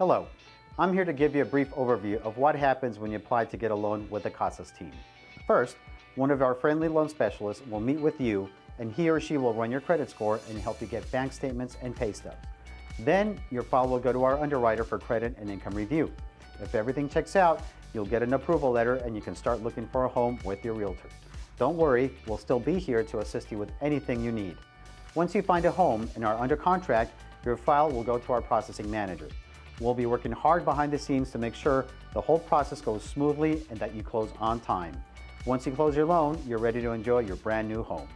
Hello, I'm here to give you a brief overview of what happens when you apply to get a loan with the Casas team. First, one of our friendly loan specialists will meet with you and he or she will run your credit score and help you get bank statements and pay stubs. Then your file will go to our underwriter for credit and income review. If everything checks out, you'll get an approval letter and you can start looking for a home with your realtor. Don't worry, we'll still be here to assist you with anything you need. Once you find a home and are under contract, your file will go to our processing manager. We'll be working hard behind the scenes to make sure the whole process goes smoothly and that you close on time. Once you close your loan, you're ready to enjoy your brand new home.